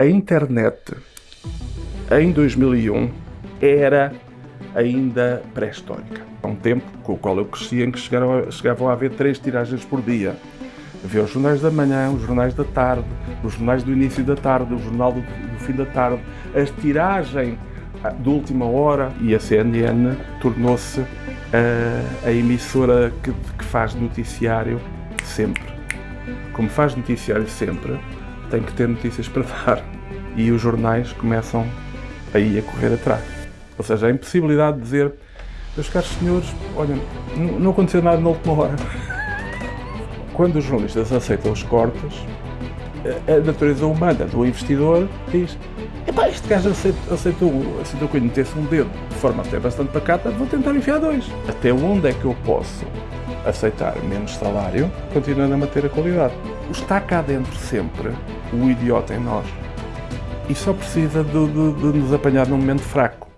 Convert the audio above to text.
A internet em 2001 era ainda pré-histórica. Há um tempo com o qual eu cresci em que chegaram, chegavam a haver três tiragens por dia. Havia os jornais da manhã, os jornais da tarde, os jornais do início da tarde, o jornal do, do fim da tarde. A tiragem ah, de última hora e a CNN tornou-se a, a, emissora que, que faz noticiário sempre. Como faz noticiário sempre, tem que ter notícias para dar. E os jornais começam aí a correr atrás. Ou seja, a impossibilidade de dizer, meus caros senhores, olha, não aconteceu nada na última hora. Quando os jornalistas aceitam os cortes, a natureza humana do investidor diz Epá, este gajo aceitou, aceitou, aceitou que eu metesse um dedo de forma até bastante pacata, vou tentar enfiar dois. Até onde é que eu posso aceitar menos salário, continuando a manter a qualidade? Está cá dentro sempre o idiota em nós e só precisa de, de, de nos apanhar num momento fraco.